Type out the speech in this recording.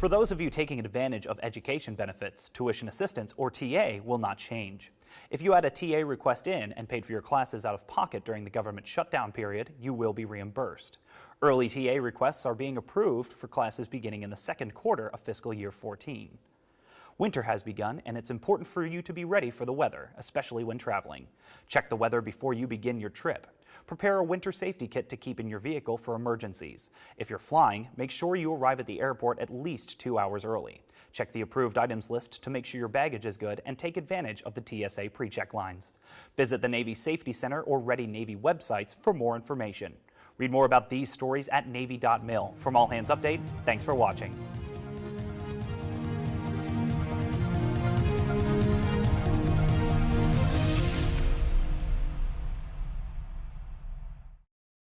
For those of you taking advantage of education benefits, tuition assistance, or TA will not change. If you had a TA request in and paid for your classes out of pocket during the government shutdown period, you will be reimbursed. Early TA requests are being approved for classes beginning in the second quarter of fiscal year 14. Winter has begun, and it's important for you to be ready for the weather, especially when traveling. Check the weather before you begin your trip. Prepare a winter safety kit to keep in your vehicle for emergencies. If you're flying, make sure you arrive at the airport at least two hours early. Check the approved items list to make sure your baggage is good and take advantage of the TSA pre-check lines. Visit the Navy Safety Center or Ready Navy websites for more information. Read more about these stories at Navy.mil. From All Hands Update, thanks for watching.